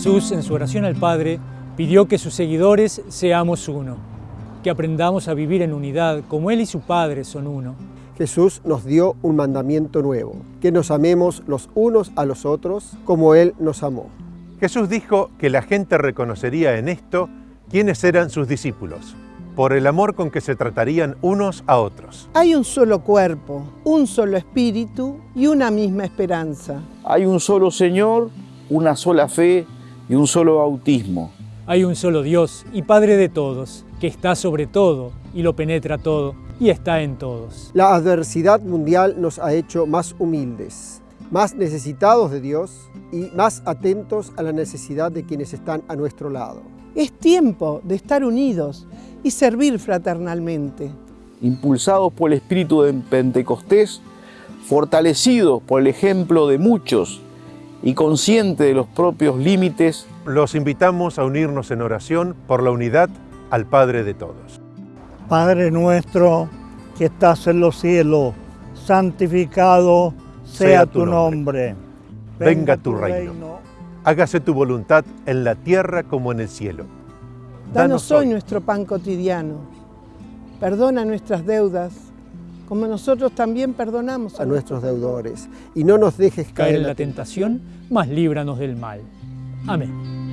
Jesús, en su oración al Padre, pidió que sus seguidores seamos uno, que aprendamos a vivir en unidad como Él y su Padre son uno. Jesús nos dio un mandamiento nuevo, que nos amemos los unos a los otros como Él nos amó. Jesús dijo que la gente reconocería en esto quiénes eran sus discípulos, por el amor con que se tratarían unos a otros. Hay un solo cuerpo, un solo espíritu y una misma esperanza. Hay un solo Señor, una sola fe y un solo bautismo. Hay un solo Dios y Padre de todos, que está sobre todo y lo penetra todo y está en todos. La adversidad mundial nos ha hecho más humildes, más necesitados de Dios y más atentos a la necesidad de quienes están a nuestro lado. Es tiempo de estar unidos y servir fraternalmente. Impulsados por el espíritu de Pentecostés, fortalecidos por el ejemplo de muchos y consciente de los propios límites, los invitamos a unirnos en oración por la unidad al Padre de todos. Padre nuestro que estás en los cielos, santificado sea, tu nombre. Venga tu reino. Hágase tu voluntad en la tierra como en el cielo. Danos hoy nuestro pan cotidiano. Perdona nuestras deudas como nosotros también perdonamos a, nuestros deudores. Y no nos dejes caer en la tentación, mas líbranos del mal. Amén.